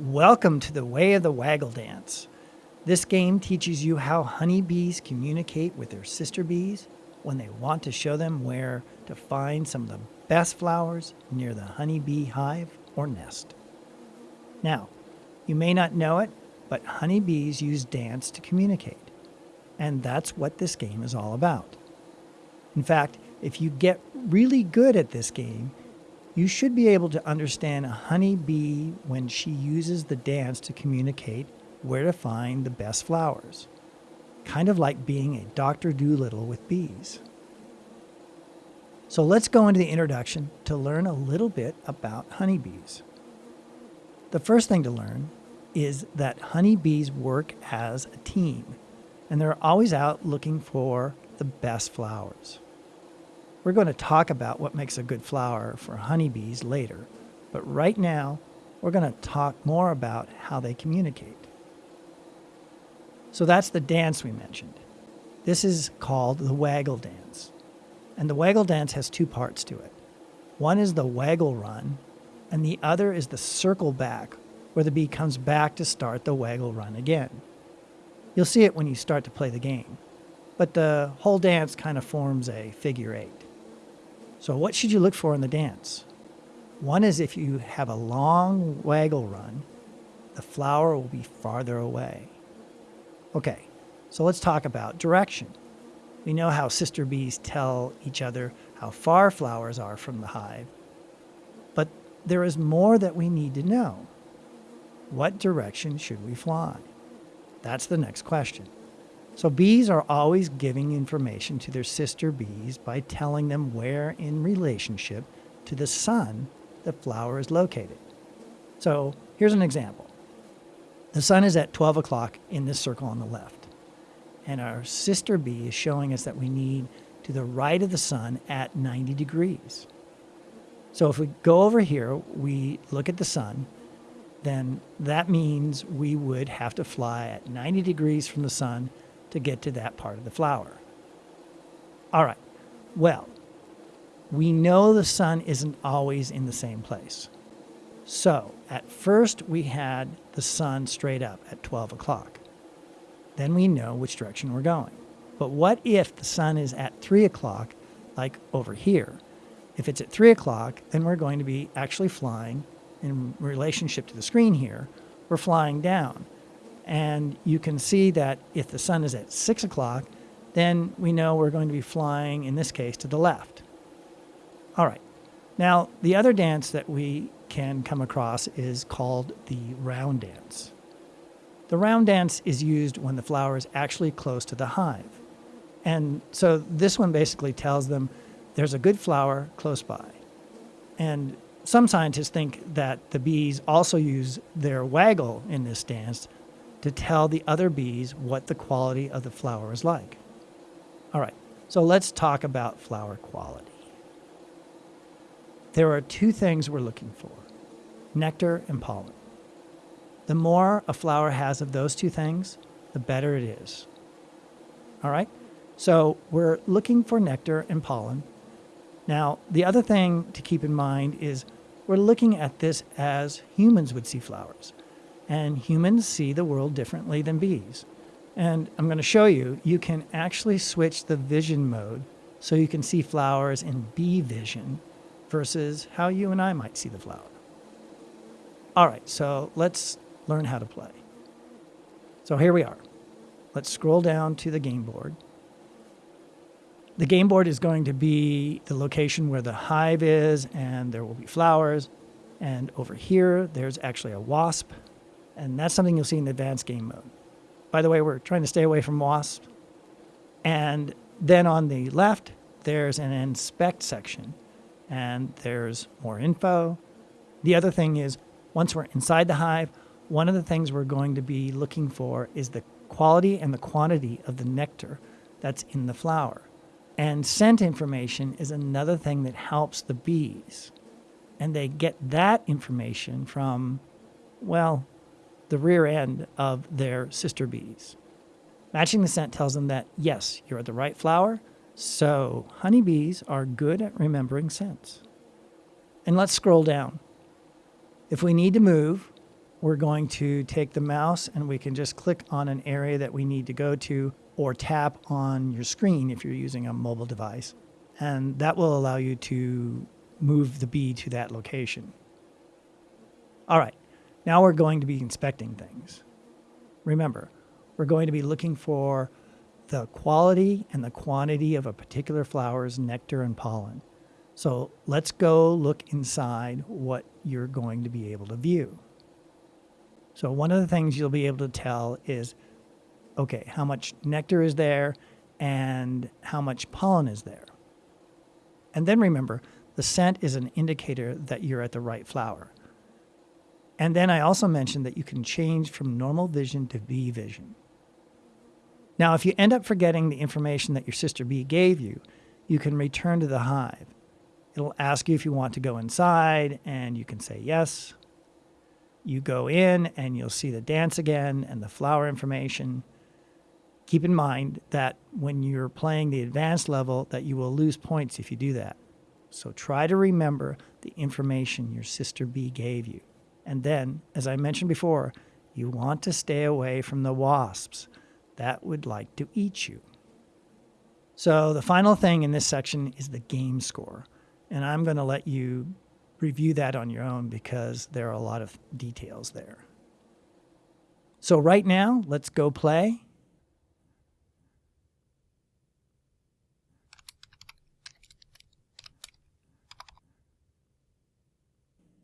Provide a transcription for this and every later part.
Welcome to the Way of the Waggle Dance. This game teaches you how honeybees communicate with their sister bees when they want to show them where to find some of the best flowers near the honeybee hive or nest. Now, you may not know it, but honeybees use dance to communicate. And that's what this game is all about. In fact, if you get really good at this game, you should be able to understand a honeybee when she uses the dance to communicate where to find the best flowers. Kind of like being a Dr. Dolittle with bees. So let's go into the introduction to learn a little bit about honeybees. The first thing to learn is that honeybees work as a team, and they're always out looking for the best flowers. We're going to talk about what makes a good flower for honeybees later, but right now we're going to talk more about how they communicate. So that's the dance we mentioned. This is called the waggle dance. And the waggle dance has two parts to it. One is the waggle run, and the other is the circle back, where the bee comes back to start the waggle run again. You'll see it when you start to play the game, but the whole dance kind of forms a figure eight. So what should you look for in the dance? One is if you have a long waggle run, the flower will be farther away. Okay, so let's talk about direction. We know how sister bees tell each other how far flowers are from the hive, but there is more that we need to know. What direction should we fly? That's the next question. So bees are always giving information to their sister bees by telling them where in relationship to the sun the flower is located. So here's an example. The sun is at 12 o'clock in this circle on the left. And our sister bee is showing us that we need to the right of the sun at 90 degrees. So if we go over here, we look at the sun, then that means we would have to fly at 90 degrees from the sun to get to that part of the flower. All right, well, we know the sun isn't always in the same place. So at first we had the sun straight up at 12 o'clock. Then we know which direction we're going. But what if the sun is at 3 o'clock, like over here? If it's at 3 o'clock, then we're going to be actually flying in relationship to the screen here, we're flying down. And you can see that if the sun is at 6 o'clock, then we know we're going to be flying, in this case, to the left. All right. Now, the other dance that we can come across is called the round dance. The round dance is used when the flower is actually close to the hive. And so this one basically tells them there's a good flower close by. And some scientists think that the bees also use their waggle in this dance to tell the other bees what the quality of the flower is like. All right, so let's talk about flower quality. There are two things we're looking for, nectar and pollen. The more a flower has of those two things, the better it is. All right, so we're looking for nectar and pollen. Now, the other thing to keep in mind is we're looking at this as humans would see flowers and humans see the world differently than bees. And I'm going to show you, you can actually switch the vision mode so you can see flowers in bee vision versus how you and I might see the flower. All right, so let's learn how to play. So here we are. Let's scroll down to the game board. The game board is going to be the location where the hive is and there will be flowers. And over here, there's actually a wasp and that's something you'll see in the advanced game mode. By the way, we're trying to stay away from wasps. And then on the left, there's an inspect section and there's more info. The other thing is once we're inside the hive, one of the things we're going to be looking for is the quality and the quantity of the nectar that's in the flower. And scent information is another thing that helps the bees. And they get that information from, well, the rear end of their sister bees. Matching the scent tells them that, yes, you're at the right flower, so honeybees are good at remembering scents. And let's scroll down. If we need to move, we're going to take the mouse and we can just click on an area that we need to go to or tap on your screen if you're using a mobile device. And that will allow you to move the bee to that location. All right, now we're going to be inspecting things. Remember, we're going to be looking for the quality and the quantity of a particular flower's nectar and pollen. So let's go look inside what you're going to be able to view. So one of the things you'll be able to tell is, okay, how much nectar is there and how much pollen is there. And then remember, the scent is an indicator that you're at the right flower. And then I also mentioned that you can change from normal vision to bee vision. Now, if you end up forgetting the information that your sister bee gave you, you can return to the hive. It'll ask you if you want to go inside, and you can say yes. You go in, and you'll see the dance again and the flower information. Keep in mind that when you're playing the advanced level, that you will lose points if you do that. So try to remember the information your sister bee gave you. And then, as I mentioned before, you want to stay away from the wasps that would like to eat you. So the final thing in this section is the game score. And I'm going to let you review that on your own because there are a lot of details there. So right now, let's go play.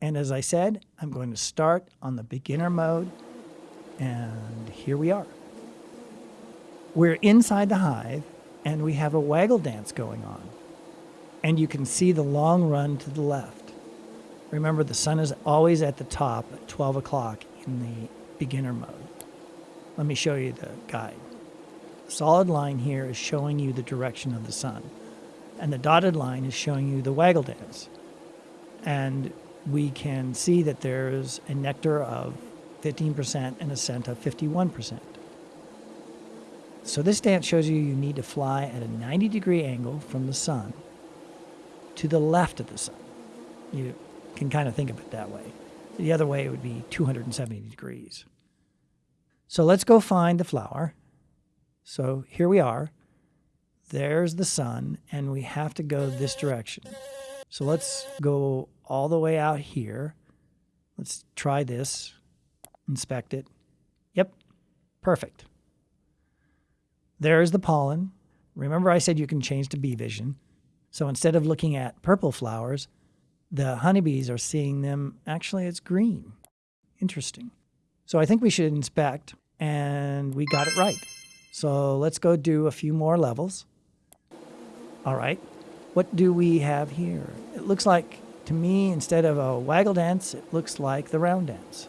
And as I said, I'm going to start on the beginner mode. And here we are. We're inside the hive and we have a waggle dance going on. And you can see the long run to the left. Remember, the sun is always at the top at 12 o'clock in the beginner mode. Let me show you the guide. The solid line here is showing you the direction of the sun, and the dotted line is showing you the waggle dance. And we can see that there's a nectar of 15% and a scent of 51%. So this dance shows you you need to fly at a 90 degree angle from the sun to the left of the sun. You can kind of think of it that way. The other way would be 270 degrees. So let's go find the flower. So here we are. There's the sun, and we have to go this direction. So let's go all the way out here. Let's try this, inspect it. Yep, perfect. There's the pollen. Remember I said you can change to bee vision. So instead of looking at purple flowers, the honeybees are seeing them actually it's green. Interesting. So I think we should inspect and we got it right. So let's go do a few more levels. All right. What do we have here? It looks like to me, instead of a waggle dance, it looks like the round dance.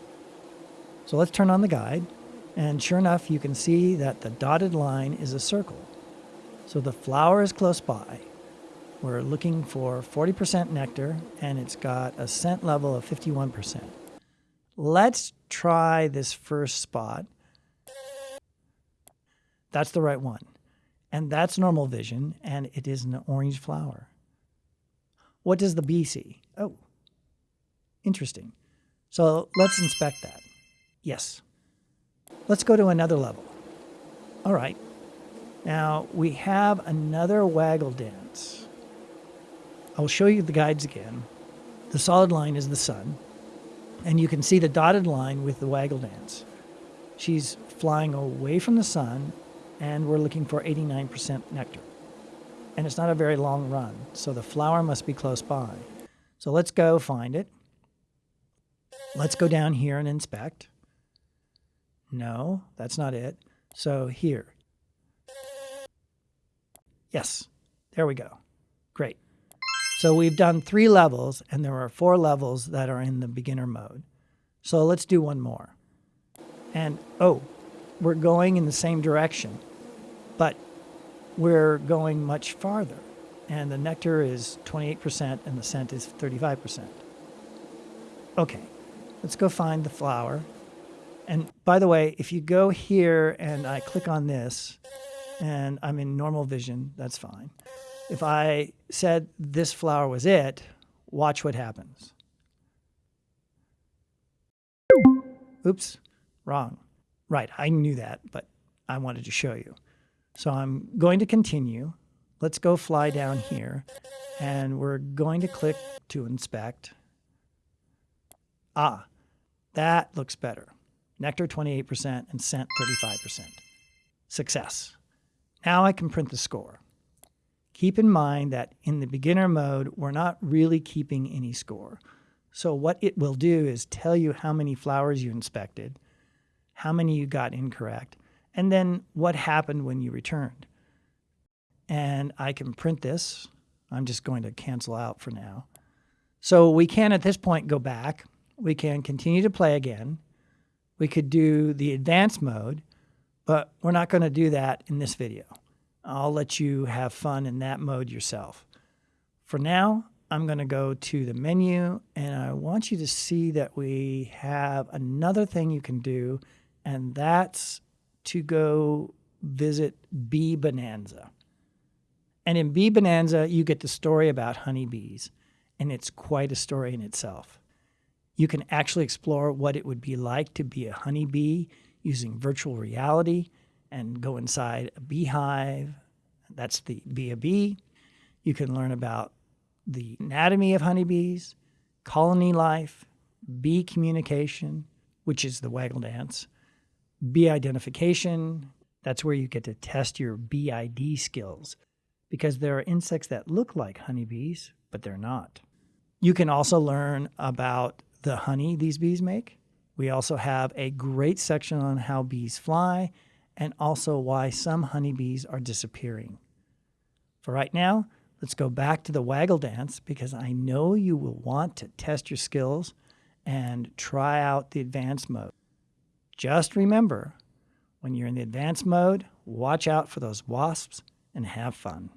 So let's turn on the guide, and sure enough, you can see that the dotted line is a circle. So the flower is close by. We're looking for 40% nectar, and it's got a scent level of 51%. Let's try this first spot. That's the right one. And that's normal vision, and it is an orange flower. What does the bee see? Oh, interesting. So let's inspect that. Yes. Let's go to another level. All right. Now we have another waggle dance. I'll show you the guides again. The solid line is the sun, and you can see the dotted line with the waggle dance. She's flying away from the sun, and we're looking for 89% nectar and it's not a very long run, so the flower must be close by. So let's go find it. Let's go down here and inspect. No, that's not it. So here. Yes, there we go. Great. So we've done three levels, and there are four levels that are in the beginner mode. So let's do one more. And, oh, we're going in the same direction, but we're going much farther. And the nectar is 28% and the scent is 35%. Okay, let's go find the flower. And by the way, if you go here and I click on this and I'm in normal vision, that's fine. If I said this flower was it, watch what happens. Oops, wrong. Right, I knew that, but I wanted to show you. So I'm going to continue. Let's go fly down here and we're going to click to inspect. Ah, that looks better. Nectar 28% and scent 35%. Success. Now I can print the score. Keep in mind that in the beginner mode, we're not really keeping any score. So what it will do is tell you how many flowers you inspected, how many you got incorrect, and then what happened when you returned. And I can print this. I'm just going to cancel out for now. So we can at this point go back. We can continue to play again. We could do the advanced mode, but we're not going to do that in this video. I'll let you have fun in that mode yourself. For now, I'm going to go to the menu and I want you to see that we have another thing you can do, and that's to go visit Bee Bonanza. And in Bee Bonanza, you get the story about honeybees, and it's quite a story in itself. You can actually explore what it would be like to be a honeybee using virtual reality and go inside a beehive. That's the Be a Bee. You can learn about the anatomy of honeybees, colony life, bee communication, which is the waggle dance, bee identification. That's where you get to test your BID skills because there are insects that look like honeybees, but they're not. You can also learn about the honey these bees make. We also have a great section on how bees fly and also why some honeybees are disappearing. For right now, let's go back to the waggle dance because I know you will want to test your skills and try out the advanced mode. Just remember, when you're in the advanced mode, watch out for those wasps and have fun.